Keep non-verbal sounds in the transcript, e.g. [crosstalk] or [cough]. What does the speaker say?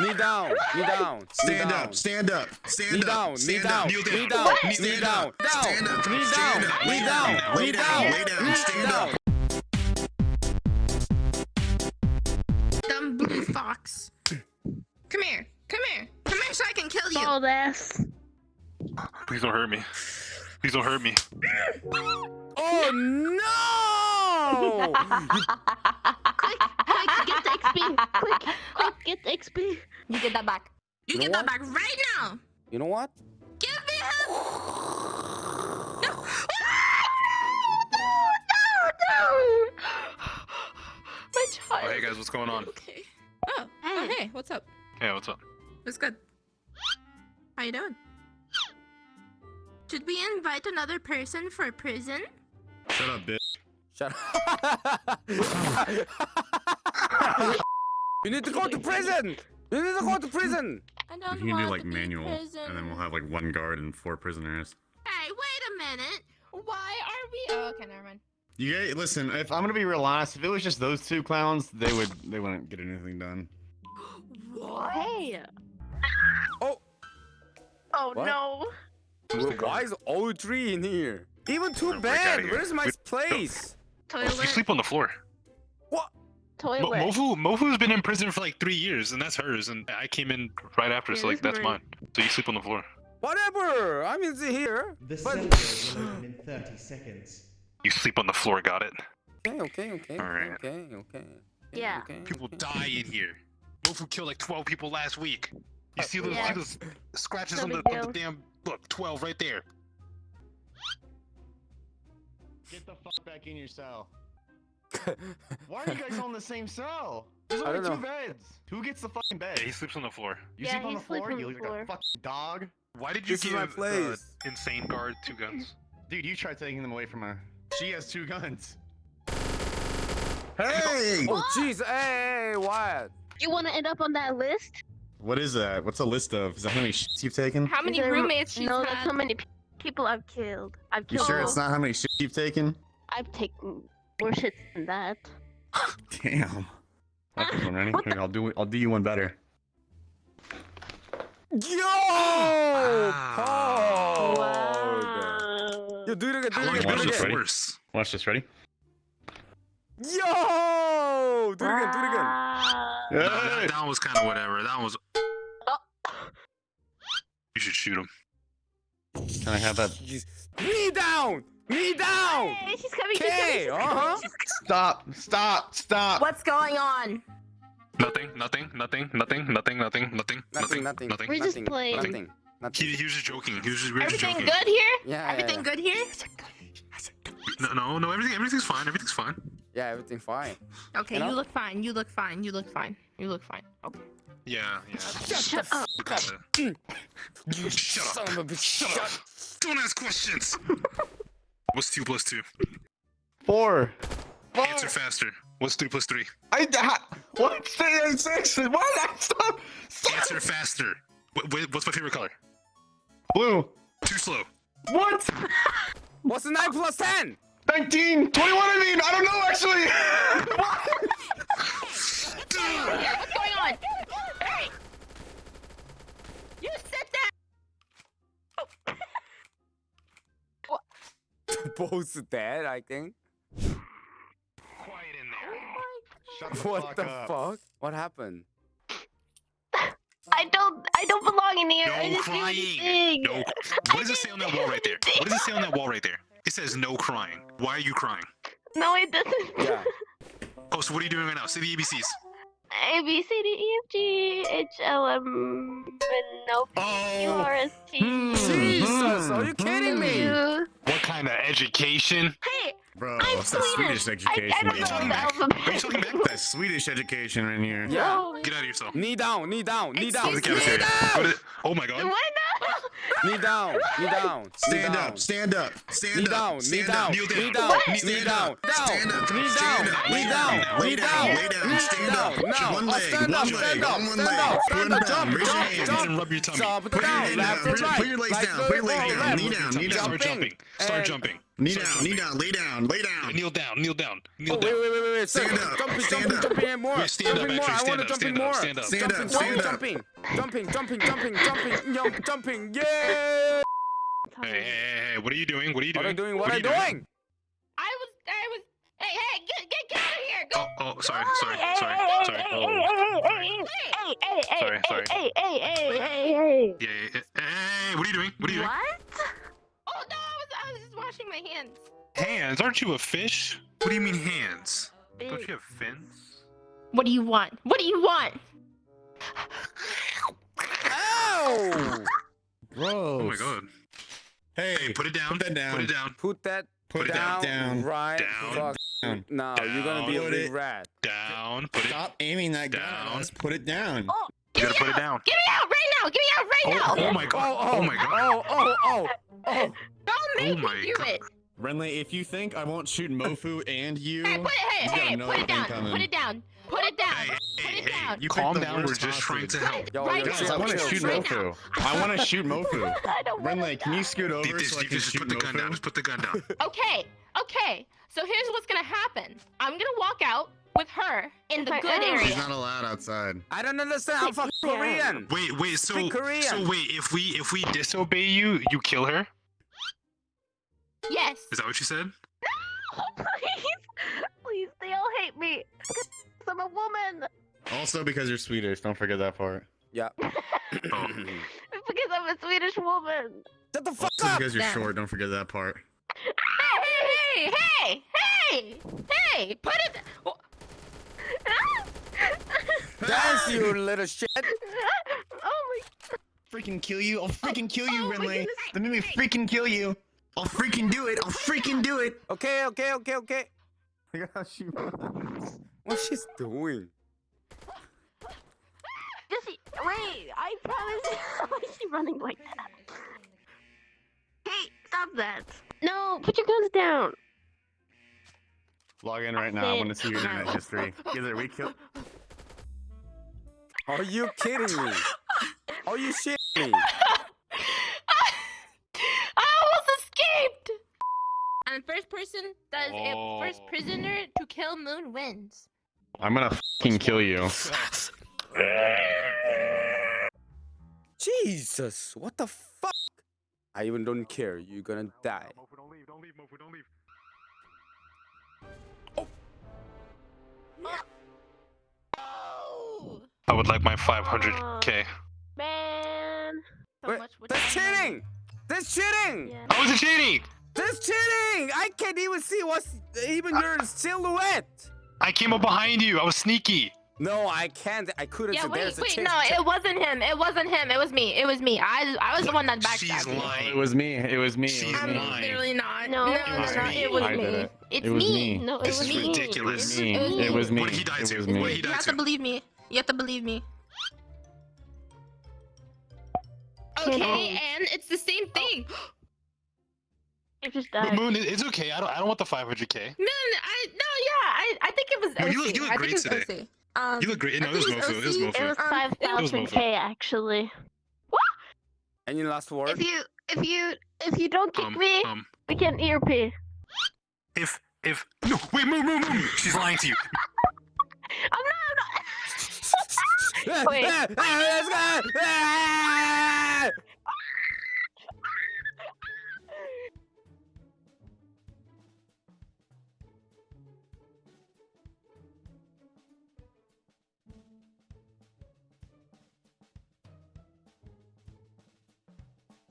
Knee down. Knee down. Stand up, stand up, stand Knee up. down, knee down, knee down, knee down, up, down, stand up, knee down, knee down, down, knee down, down, lay down, knee stand down. up. Dumb blue fox. Come here. Come here. Come here so I can kill you. Bald ass. Please don't hurt me. Please don't hurt me. Oh no! [laughs] quick, quick, get the XP. Quick, quick, get the XP. You get that back. You You get know that back right now. You know what? Give me him. [laughs] No. My Oh, hey guys, what's going on? Okay. Oh. oh. Hey. What's up? Hey, what's up? What's good? How you doing? Should we invite another person for prison? Shut up, bitch. Shut up. [laughs] you need to go to prison. You need to go to prison. I don't You can do like manual, prison. and then we'll have like one guard and four prisoners. Hey, wait a minute. Why are we? Oh, okay, never mind. You guys, listen. If I'm gonna be real honest, if it was just those two clowns, they would they wouldn't get anything done. What? Hey. Oh. Oh What? no. Well, why is all three in here? Even too bad. Where's my place? Oh, you sleep on the floor. Mo- Toilet. Mofu, Mofu's been in prison for like three years, and that's hers. And I came in right after, Yeah, so like that's that's mine. mine. So you sleep on the floor. Whatever. I'm in here. The But- cell will open in 30 seconds. You sleep on the floor. Got it. Okay, okay, okay, Alright. okay, okay. okay, Yeah. Okay, People okay. die in here. Mofu killed like 12 people last week. You see those, Yeah. see those scratches No on the, on the damn look 12 right there. Get the fuck back in your cell. [laughs] Why are you guys all in the same cell? There's I only don't two beds. Who gets the fucking bed? Yeah, he sleeps on the floor. You Yeah, sleep on he the sleeps floor? on You the look like floor. a fucking dog. Why did you This give my the place. insane guard two guns? Dude, you tried taking them away from her. She has two guns. Hey! [laughs] Oh, jeez. Hey, what? You want to end up on that list? What is that? What's a list of? Is that how many shits you've taken? How many Is there- roommates she's No, had? that's how many people I've killed. I've killed. You sure it's not how many shits you've taken? I've taken more shit than that. [laughs] Damn. Like one, ready? Here, [laughs] I'll do I'll do you one better. Yo! Wow. Pog. Wow. Yo, do it again, do it again, you been do it again. ready? force? Watch this, ready? Yo! Do it again, do it again. Wow. No, that, that one was kind of whatever. That one was. Oh. You should shoot him. Can I have that? Jeez. Knee down! Knee down! Hey, she's coming. She's Okay, coming. Uh-huh. Stop! Stop! Stop! What's going on? Nothing. Nothing. Nothing. Nothing. Nothing. Nothing. Nothing. Nothing, nothing. Nothing. We're just playing. Nothing. Nothing. He, he was just joking. He was just, we were just Everything joking. good here? Yeah, Everything yeah, good here? No, no, no. Everything, everything's fine. Everything's fine. Yeah, everything fine. Okay, You you, look fine. You look fine. You look fine. You look fine. Okay. Yeah, yeah. Shut up. Look at that. You shut up. Son of a bitch. Shut up. Don't ask questions. [laughs] What's two plus two? Four. Answer faster. What's three plus three? I ha- what? Say six. What? Stop! Stop! Answer faster. What, what- what's my favorite color? Blue. Too slow. What? What's 9 plus 10? 19, 21, I mean, I don't know actually. [laughs] Both dead, I think. Quiet in there. Oh Shut the What fuck the up. fuck? What happened? I don't. I don't belong in here. No didn't crying. anything. No. What does it say on that wall right there? What does it say on that wall right there? It says no crying. Why are you crying? No, it doesn't. Yeah. [laughs] Oh, so what are you doing right now? Say the ABCs. A B C D E F G H L M N O P Q Oh. R S T. Jesus, are you kidding me? U. What kind of education? Hey, Bro, I'm that's that Swedish. Swedish I, education. I don't know here. the Are you talking back? That Swedish education right here. Yeah. No. Get out of your. Knee down, knee down, knee Go down. to the me? cafeteria. Go to the- Oh my god. Why not? Knee down, knee down. Stand up, stand up, stand Knee up, down, knee down, knee down. down, knee down, stand up, knee down, knee down, down, knee down, down, lay down, stand up. No, One leg, stand up, one stand leg, up, one stand leg. up, stand up, jump, jump, jump, rub your tummy. jump Put your down, left down, right. put your legs down, put your legs down, knee down, knee down. Start Jumping. jumping. Start jumping. Knee Start down, knee down, lay down, lay down. Kneel down, kneel down, kneel Oh, down. wait, wait, wait, wait. Stand Stand up, Jumping, stand jumping, up. jumping and more. Wait, stand up, jumping more. actually, I stand want up, to jumping stand up, more. stand up. Stand up, Jumping, stand up. jumping, jumping, jumping, jumping, jumping, jump, jumping. Yeah. Hey, hey, hey, hey, what are you doing? What are you What doing? are you doing? What are are you you doing? I was, I was. Hey, hey, get, get, get out of here! Go. Oh, oh, sorry, sorry, Hey, sorry, hey, sorry. hey, Oh, hey, sorry. hey, hey, hey, Sorry, hey, sorry. hey, hey, hey, hey, hey. Yeah, yeah, yeah. Hey, what are you doing? What are you doing? Oh washing my hands. Hands? Aren't you a fish? What do you mean hands? Don't you have fins? What do you want? What do you want? Ow! Oh! Bro. [laughs] Oh my god. Hey, Hey, put it down. Put that down. Put it down. Put that Put it down, down. right Down. fuck Down. now. You're gonna be a Put big it rat. Down. Put it. Stop aiming that gun Down. at us. Put it down. Oh, You get gotta me put it out. down. Get me out right now. Get me out right Oh, now. oh my god. Oh, oh, oh my god. Oh, oh, oh, oh. Oh don't make Oh me do God. it. Renly, if you think I won't shoot Mofu [laughs] and you, Hey, put it. Hey, you hey, put it down. coming. Put it down. Put it down. Hey, Put hey, it hey. down. You Calm down. We're worst just trying to help. Yo, Right. Guys, I want to shoot right Mofu. [laughs] I want to shoot Mofu. I don't wanna Renly, can you scoot over This, so I can just shoot put the gun down. Just put the gun down. [laughs] Okay, okay. So here's what's gonna happen. I'm gonna walk out with her in the good area. She's not allowed outside. I don't understand. I'm fucking Korean. Wait, wait. So, Korean. so wait. If we if we disobey you, you kill her. Yes. Is that what you said? No, [laughs] please, please, they all hate me. 'Cause I'm a woman. Also because you're Swedish. Don't forget that part. Yeah. [laughs] Oh. Because I'm a Swedish woman. Shut the fuck Also up. because you're Damn. short. Don't forget that part. Hey, hey, hey, hey, hey! Put it. Oh, [laughs] Dance, you little shit. oh my. Freaking kill you! I'll freaking kill you, oh my Renly. goodness. Let me freaking kill you. I'll freaking do it. I'll freaking do it. Okay, okay, okay, okay. Look at how she runs. What she's doing? my! Just wait. I promise. [laughs] Why is she running like that? Hey, stop that. No, put your guns down. Log in right now. I want to see your internet [laughs] history. Either we kill. Are you kidding me? Are you shitting me? [laughs] And first person does it. First Oh. prisoner to kill Moon wins. I'm gonna fucking kill you. Jesus, what the fuck? I even don't care. You're gonna die. Mofu, don't leave. Don't leave. Mofu, don't leave. Oh, I would like my 500k. Man. so Wait, much would That's cheating! That's cheating! Yeah. How is it cheating? That's cheating! I can't even see what's even your silhouette. I came up behind you. I was sneaky. No, I can't. I couldn't. Yeah, see. wait, There's a wait, no, it wasn't him. It wasn't him. It was me. It was me. I, I was the one that She's backstabbed you. lying. It was me. It was me. She's I'm lying. literally not. No, no, it was no, me. It was me. did it. It's It was me. me. No, it This was is me. ridiculous. It was me. It was It me. What did he die It to? What me. did he You have to? to believe me. You have to believe me. Okay, oh. believe- and it's the same thing. Oh. You just But died. Moon, it's okay. I don't. I don't want the 500k. No, no, I no, yeah, I, I think it was No, you look- you look I great think it OC. Um, You look great. No, it was Mofu. It was OC. It Mofu. was Um, it was thousand Mofu. k actually. What? Any last word? If you if you if you don't kick Um, me, um, we can ERP. if if no, wait, Moon, Moon, Moon. She's lying to you. I'm not. I'm not. Wait.